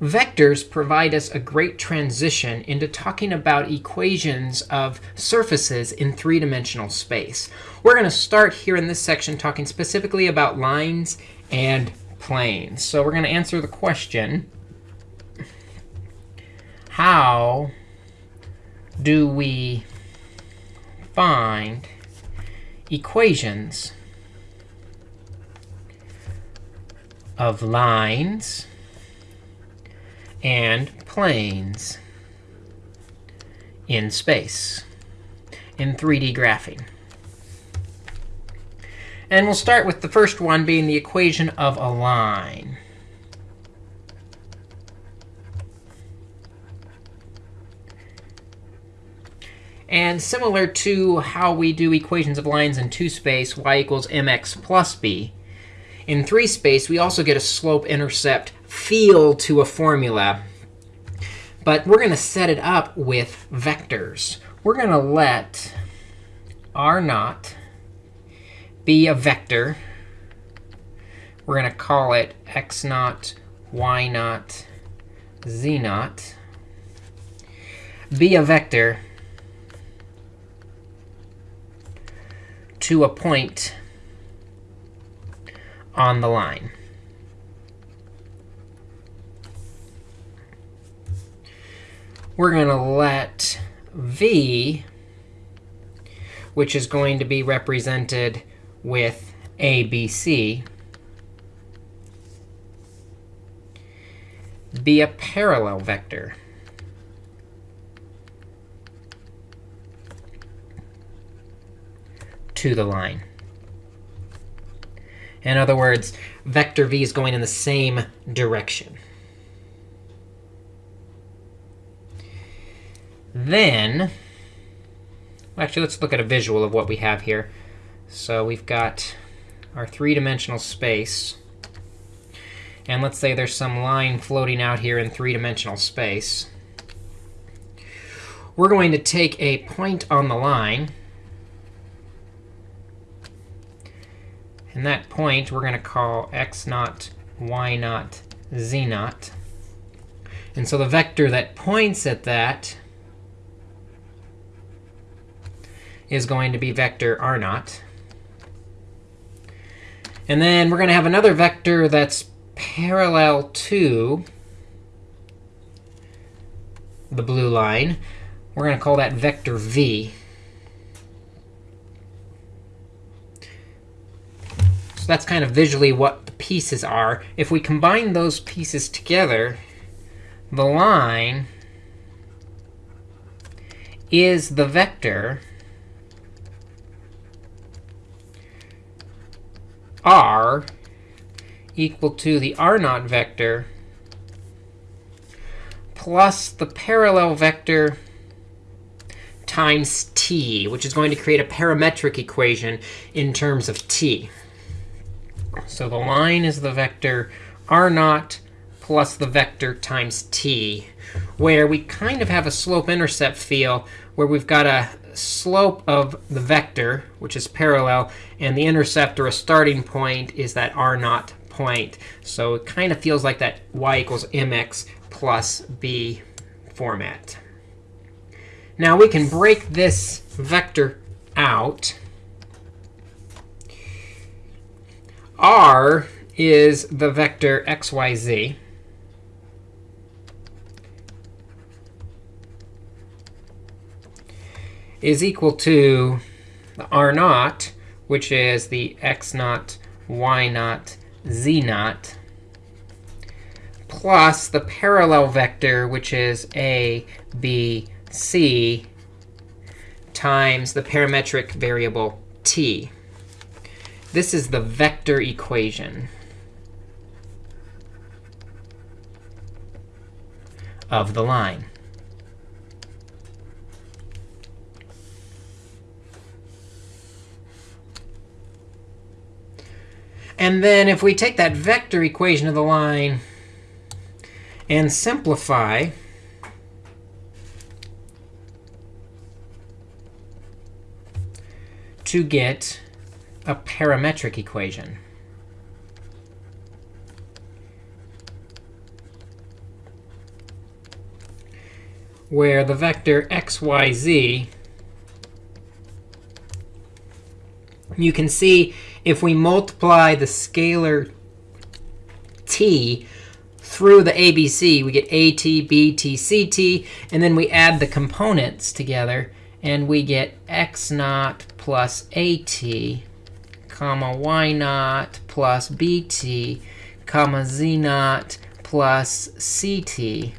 vectors provide us a great transition into talking about equations of surfaces in three-dimensional space. We're going to start here in this section talking specifically about lines and planes. So we're going to answer the question, how do we find equations of lines and planes in space in 3D graphing. And we'll start with the first one being the equation of a line. And similar to how we do equations of lines in 2 space, y equals mx plus b, in 3 space, we also get a slope-intercept feel to a formula. But we're going to set it up with vectors. We're going to let r naught be a vector. We're going to call it x naught, y naught, z naught. Be a vector to a point on the line. We're going to let v, which is going to be represented with ABC, be a parallel vector. to the line. In other words, vector v is going in the same direction. Then, actually, let's look at a visual of what we have here. So we've got our three-dimensional space. And let's say there's some line floating out here in three-dimensional space. We're going to take a point on the line. And that point we're going to call x naught, y naught, z naught. And so the vector that points at that is going to be vector r naught. And then we're going to have another vector that's parallel to the blue line. We're going to call that vector v. So that's kind of visually what the pieces are. If we combine those pieces together, the line is the vector r equal to the r naught vector plus the parallel vector times t, which is going to create a parametric equation in terms of t. So the line is the vector r naught plus the vector times t, where we kind of have a slope-intercept feel where we've got a slope of the vector, which is parallel, and the intercept or a starting point is that r naught point. So it kind of feels like that y equals mx plus b format. Now we can break this vector out. r is the vector x, y, z. is equal to the r naught, which is the x naught, y naught, z naught, plus the parallel vector, which is a, b, c, times the parametric variable t. This is the vector equation of the line. And then if we take that vector equation of the line and simplify, to get a parametric equation. where the vector x, y, z, you can see if we multiply the scalar t through the ABC, we get AT, BT, CT, and then we add the components together, and we get x naught plus AT, comma y naught plus BT, comma z naught plus CT.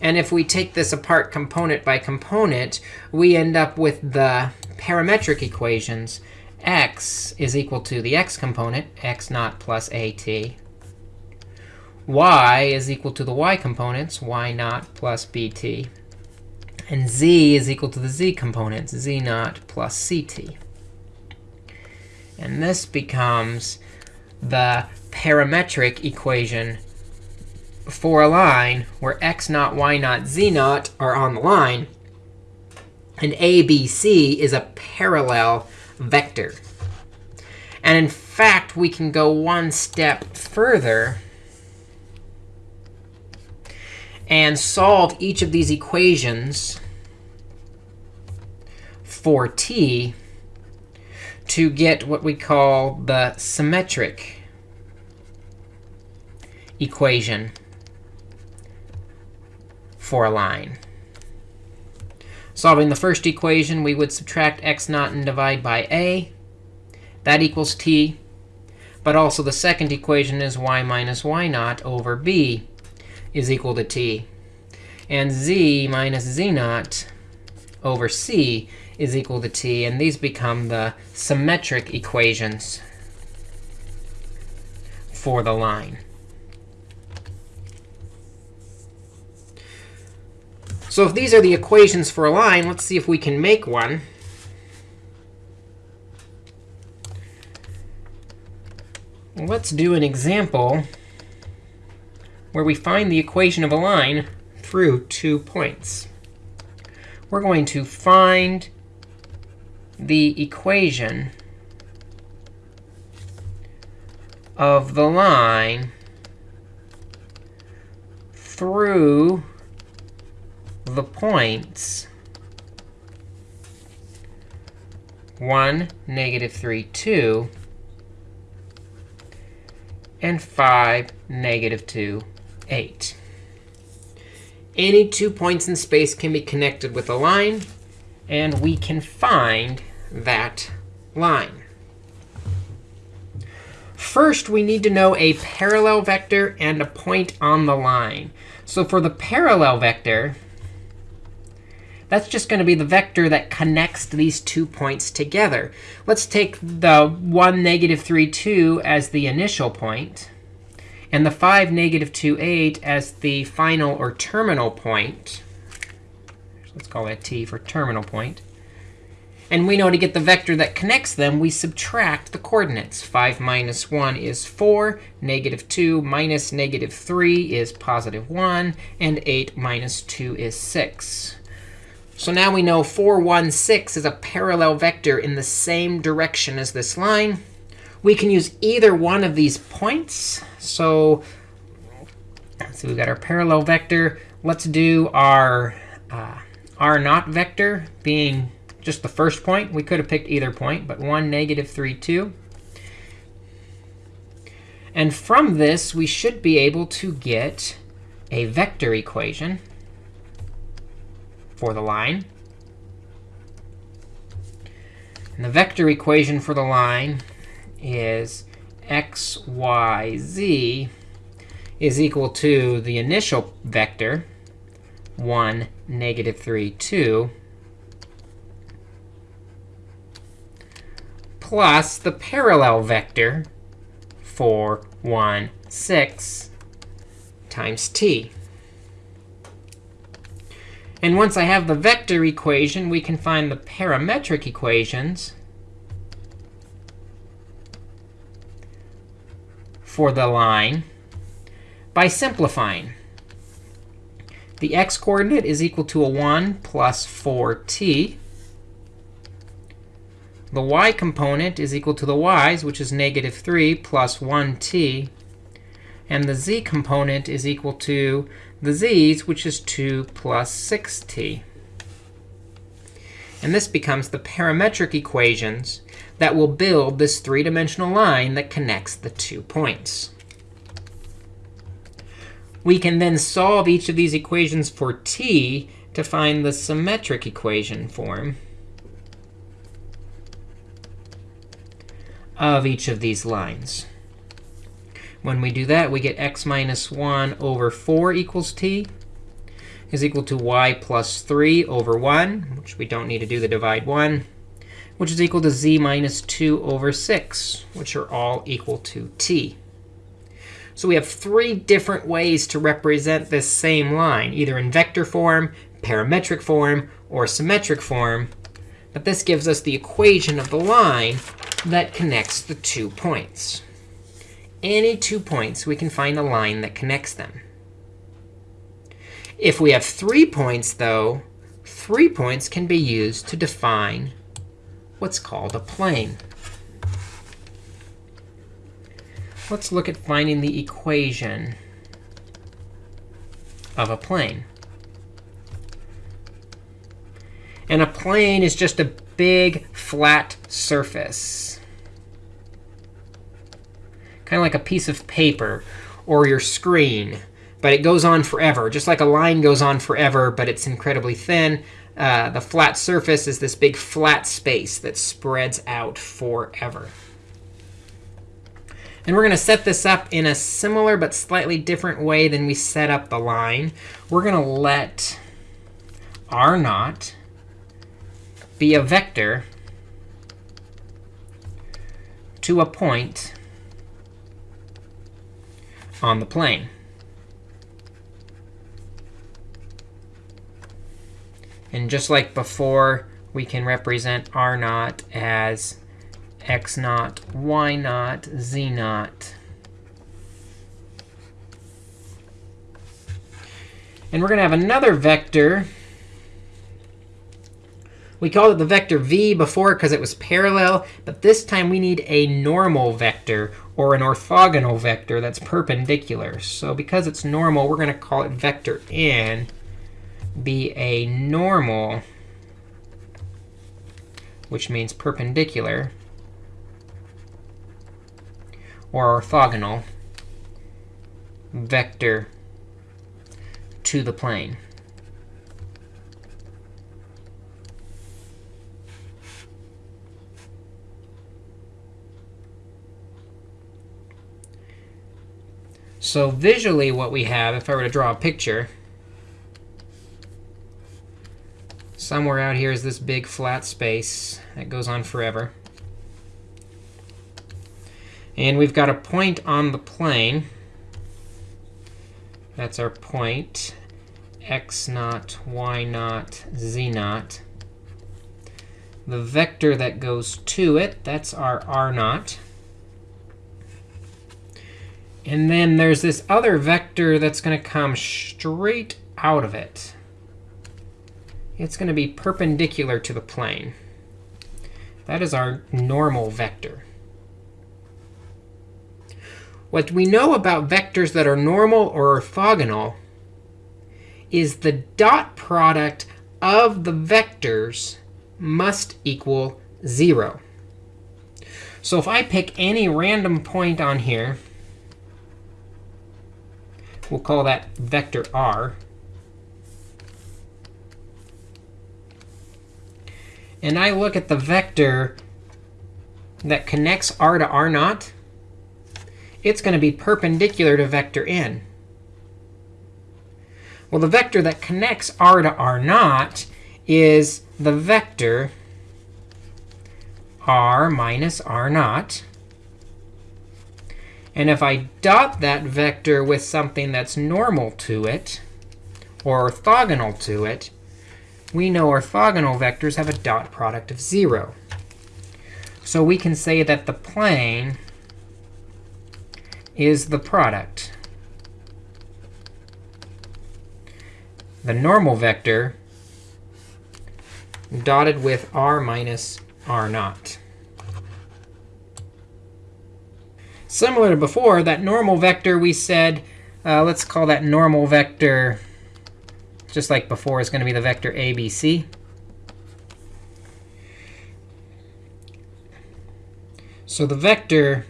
And if we take this apart component by component, we end up with the parametric equations. X is equal to the x component, x naught plus at y is equal to the y components, y naught plus bt. And z is equal to the z components, z naught plus ct. And this becomes the parametric equation for a line where x naught, y naught, z naught are on the line. And ABC is a parallel vector. And in fact, we can go one step further and solve each of these equations for t to get what we call the symmetric equation for a line. Solving the first equation, we would subtract x naught and divide by a. That equals t. But also the second equation is y minus y naught over b is equal to t. And z minus z naught over c is equal to t. And these become the symmetric equations for the line. So if these are the equations for a line, let's see if we can make one. Let's do an example where we find the equation of a line through two points. We're going to find the equation of the line through the points 1, negative 3, 2, and 5, negative 2, 8. Any two points in space can be connected with a line, and we can find that line. First, we need to know a parallel vector and a point on the line. So for the parallel vector, that's just going to be the vector that connects these two points together. Let's take the 1, negative 3, 2 as the initial point and the 5, negative 2, 8 as the final or terminal point. Let's call that t for terminal point. And we know to get the vector that connects them, we subtract the coordinates. 5 minus 1 is 4. Negative 2 minus negative 3 is positive 1. And 8 minus 2 is 6. So now we know 4, 1, 6 is a parallel vector in the same direction as this line. We can use either one of these points. So so we've got our parallel vector. Let's do our uh, r naught vector being just the first point. We could have picked either point, but 1, negative 3, 2. And from this, we should be able to get a vector equation for the line. And the vector equation for the line is x, y, z is equal to the initial vector, 1, negative 3, 2, plus the parallel vector, 4, 1, 6, times t. And once I have the vector equation, we can find the parametric equations for the line by simplifying. The x coordinate is equal to a 1 plus 4t. The y component is equal to the y's, which is negative 3 plus 1t. And the z component is equal to the z's, which is 2 plus 6t. And this becomes the parametric equations that will build this three-dimensional line that connects the two points. We can then solve each of these equations for t to find the symmetric equation form of each of these lines. When we do that, we get x minus 1 over 4 equals t is equal to y plus 3 over 1, which we don't need to do the divide 1, which is equal to z minus 2 over 6, which are all equal to t. So we have three different ways to represent this same line, either in vector form, parametric form, or symmetric form. But this gives us the equation of the line that connects the two points. Any two points, we can find a line that connects them. If we have three points, though, three points can be used to define what's called a plane. Let's look at finding the equation of a plane. And a plane is just a big, flat surface. Kind of like a piece of paper or your screen. But it goes on forever, just like a line goes on forever, but it's incredibly thin. Uh, the flat surface is this big flat space that spreads out forever. And we're going to set this up in a similar but slightly different way than we set up the line. We're going to let r naught be a vector to a point on the plane. And just like before, we can represent r naught as x naught, y naught, z naught. And we're going to have another vector. We called it the vector v before because it was parallel. But this time, we need a normal vector or an orthogonal vector that's perpendicular. So because it's normal, we're going to call it vector n be a normal, which means perpendicular, or orthogonal vector to the plane. So visually, what we have, if I were to draw a picture, somewhere out here is this big flat space that goes on forever. And we've got a point on the plane. That's our point, x naught, y naught, z naught. The vector that goes to it, that's our r naught. And then there's this other vector that's going to come straight out of it. It's going to be perpendicular to the plane. That is our normal vector. What we know about vectors that are normal or orthogonal is the dot product of the vectors must equal 0. So if I pick any random point on here, we'll call that vector r. And I look at the vector that connects r to r naught, it's going to be perpendicular to vector n. Well, the vector that connects r to r naught is the vector r minus r naught. And if I dot that vector with something that's normal to it, or orthogonal to it, we know orthogonal vectors have a dot product of 0. So we can say that the plane is the product. The normal vector dotted with r minus r naught. Similar to before, that normal vector we said Uh, let's call that normal vector, just like before, is going to be the vector ABC. So the vector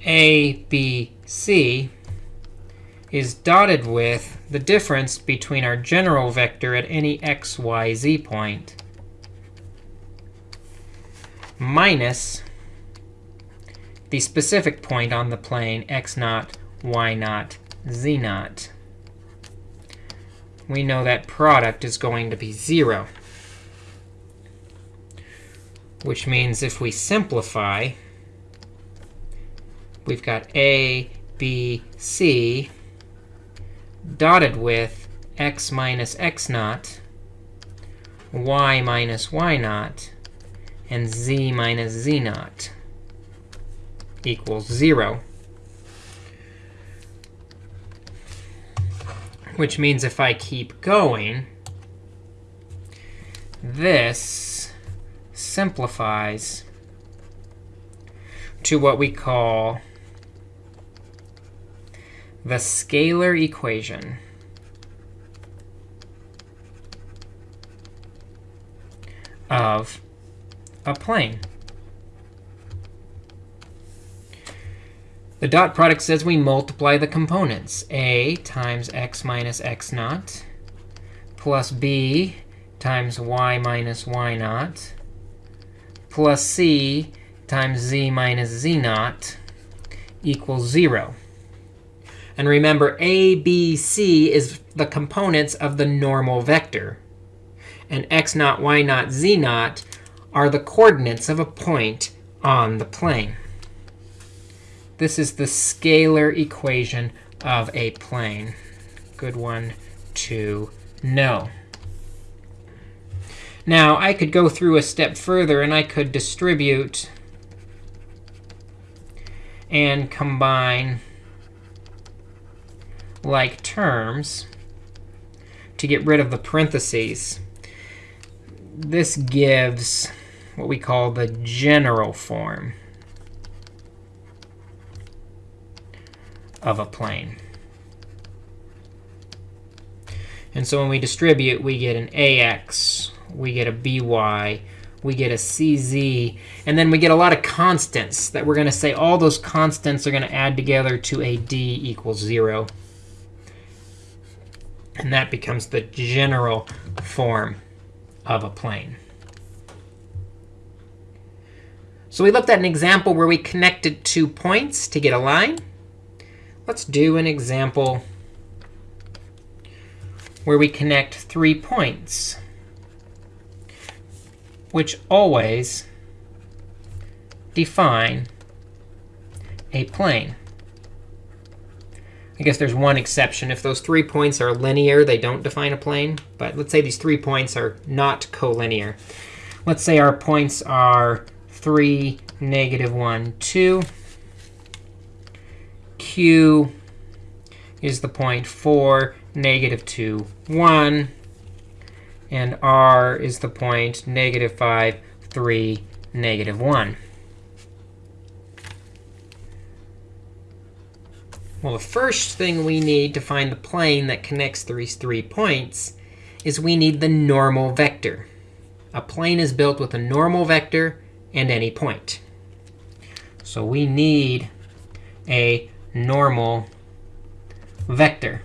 ABC is dotted with the difference between our general vector at any x, y, z point minus the specific point on the plane x naught, y naught, z naught. We know that product is going to be 0, which means if we simplify, we've got a, b, c dotted with x minus x naught, y minus y naught, and z minus z naught equals 0. Which means if I keep going, this simplifies to what we call the scalar equation of a plane. The dot product says we multiply the components. a times x minus x naught plus b times y minus y naught plus c times z minus z naught equals 0. And remember, a, b, c is the components of the normal vector. And x naught, y naught, z naught are the coordinates of a point on the plane. This is the scalar equation of a plane. Good one to know. Now, I could go through a step further, and I could distribute and combine like terms to get rid of the parentheses. This gives what we call the general form of a plane. And so when we distribute, we get an ax, we get a by, we get a cz, and then we get a lot of constants that we're going to say all those constants are going to add together to a d equals 0. And that becomes the general form of a plane. So we looked at an example where we connected two points to get a line. Let's do an example where we connect three points, which always define a plane. I guess there's one exception. If those three points are linear, they don't define a plane. But let's say these three points are not collinear. Let's say our points are 3, negative 1, 2. Q is the point 4, negative 2, 1. And R is the point negative 5, 3, negative 1. Well, the first thing we need to find the plane that connects these three points is we need the normal vector. A plane is built with a normal vector and any point. So we need a normal vector.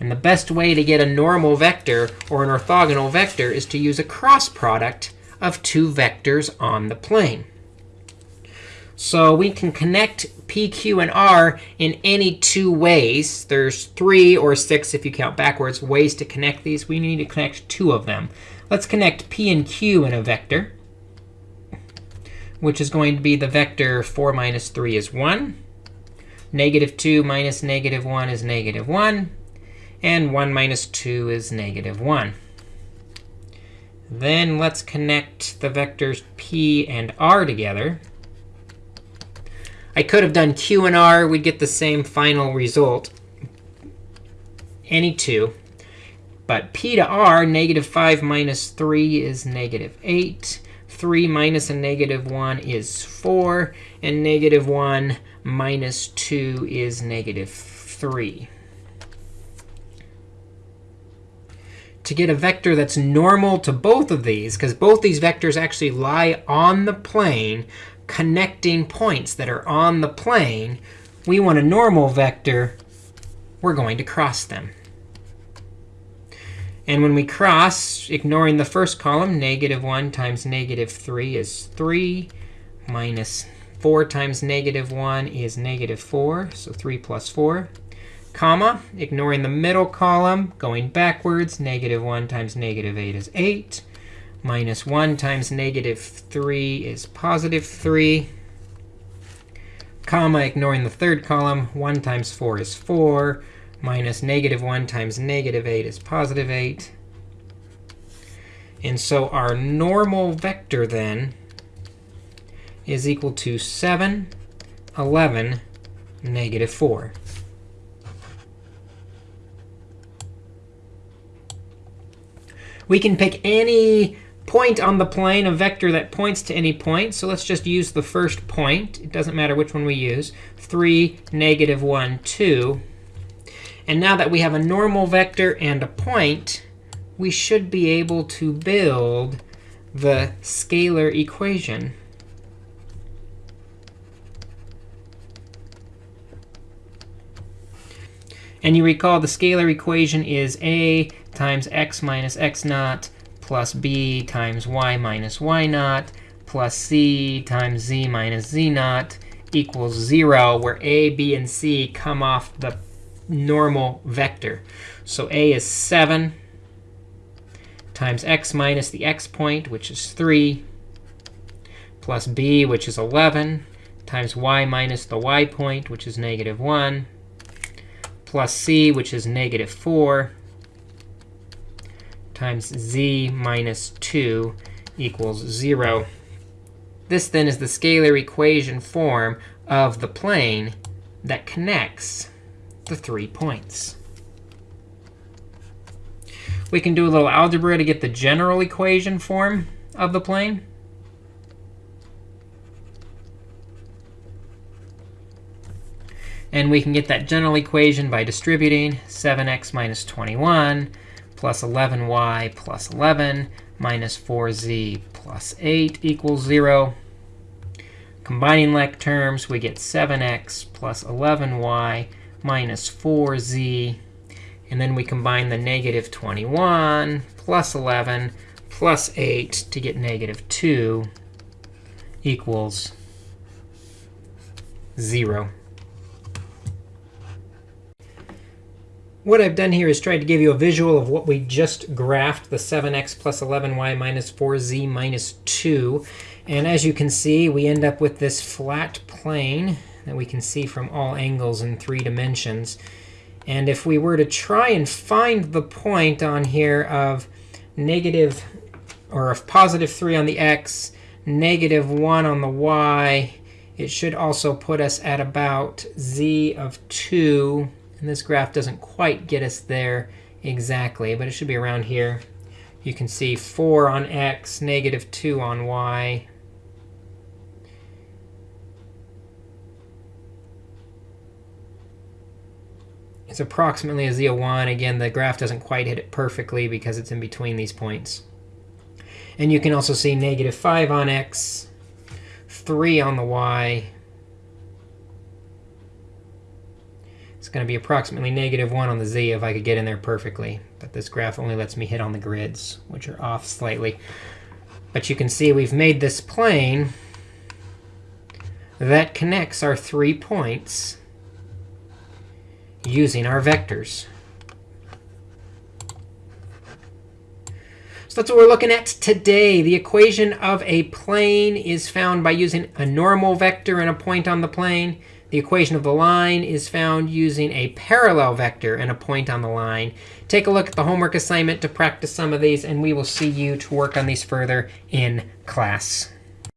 And the best way to get a normal vector or an orthogonal vector is to use a cross product of two vectors on the plane. So we can connect p, q, and r in any two ways. There's three or six, if you count backwards, ways to connect these. We need to connect two of them. Let's connect p and q in a vector, which is going to be the vector 4 minus 3 is 1. Negative 2 minus negative 1 is negative 1. And 1 minus 2 is negative 1. Then let's connect the vectors p and r together. I could have done q and r. We'd get the same final result, any two. But p to r, negative 5 minus 3 is negative 8. 3 minus a negative 1 is 4. And negative 1 minus 2 is negative 3. To get a vector that's normal to both of these, because both these vectors actually lie on the plane, connecting points that are on the plane, we want a normal vector. We're going to cross them. And when we cross, ignoring the first column, negative 1 times negative 3 is 3 minus 4 times negative 1 is negative 4, so 3 plus 4. Comma, ignoring the middle column, going backwards, negative 1 times negative 8 is 8. Minus 1 times negative 3 is positive 3. Comma, ignoring the third column, 1 times 4 is 4. Minus negative 1 times negative 8 is positive 8. And so our normal vector then is equal to 7, 11, negative 4. We can pick any point on the plane, a vector that points to any point. So let's just use the first point. It doesn't matter which one we use. 3, negative 1, 2. And now that we have a normal vector and a point, we should be able to build the scalar equation. And you recall the scalar equation is a times x minus x naught plus b times y minus y naught plus c times z minus z naught equals 0, where a, b, and c come off the normal vector. So a is 7 times x minus the x point, which is 3, plus b, which is 11, times y minus the y point, which is negative 1, plus c, which is negative 4, times z minus 2 equals 0. This then is the scalar equation form of the plane that connects the three points. We can do a little algebra to get the general equation form of the plane. And we can get that general equation by distributing 7x minus 21 plus 11y plus 11 minus 4z plus 8 equals 0. Combining like terms, we get 7x plus 11y minus 4z. And then we combine the negative 21 plus 11 plus 8 to get negative 2 equals 0. What I've done here is tried to give you a visual of what we just graphed, the 7x plus 11y minus 4z minus 2. And as you can see, we end up with this flat plane that we can see from all angles in three dimensions. And if we were to try and find the point on here of negative or of positive 3 on the x, negative 1 on the y, it should also put us at about z of 2 and this graph doesn't quite get us there exactly, but it should be around here. You can see 4 on x, negative 2 on y. It's approximately a z of 1. Again, the graph doesn't quite hit it perfectly because it's in between these points. And you can also see negative 5 on x, 3 on the y, It's going to be approximately negative 1 on the z if I could get in there perfectly. But this graph only lets me hit on the grids, which are off slightly. But you can see we've made this plane that connects our three points using our vectors. So that's what we're looking at today. The equation of a plane is found by using a normal vector and a point on the plane. The equation of the line is found using a parallel vector and a point on the line. Take a look at the homework assignment to practice some of these, and we will see you to work on these further in class.